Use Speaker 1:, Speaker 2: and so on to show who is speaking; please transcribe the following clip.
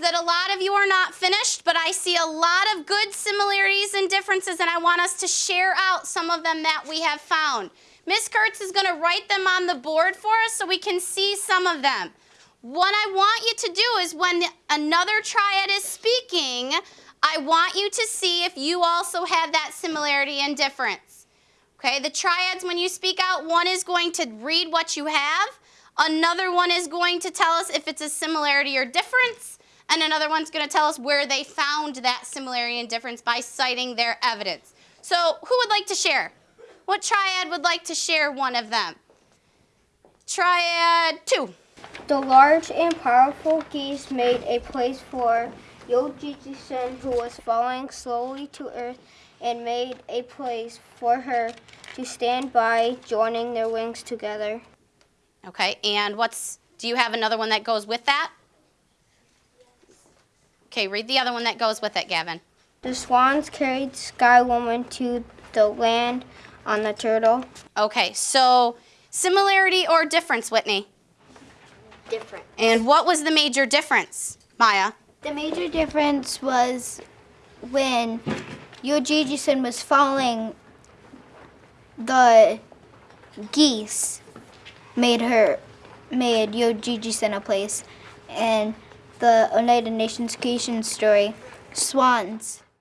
Speaker 1: that a lot of you are not finished, but I see a lot of good similarities and differences, and I want us to share out some of them that we have found. Miss Kurtz is going to write them on the board for us so we can see some of them. What I want you to do is when another triad is speaking, I want you to see if you also have that similarity and difference. Okay, the triads, when you speak out, one is going to read what you have, another one is going to tell us if it's a similarity or difference, and another one's going to tell us where they found that similarity and difference by citing their evidence. So who would like to share? What triad would like to share one of them? Triad two.
Speaker 2: The large and powerful geese made a place for Yojiji-san, who was falling slowly to earth, and made a place for her to stand by, joining their wings together.
Speaker 1: Okay, and what's, do you have another one that goes with that? Okay, read the other one that goes with it, Gavin.
Speaker 2: The swans carried Sky Woman to the land on the turtle.
Speaker 1: Okay, so similarity or difference, Whitney?
Speaker 2: Different.
Speaker 1: And what was the major difference, Maya?
Speaker 3: The major difference was when Yojiji-san was following the geese made her made Yojiji-san a place and the Oneida Nations creation story swans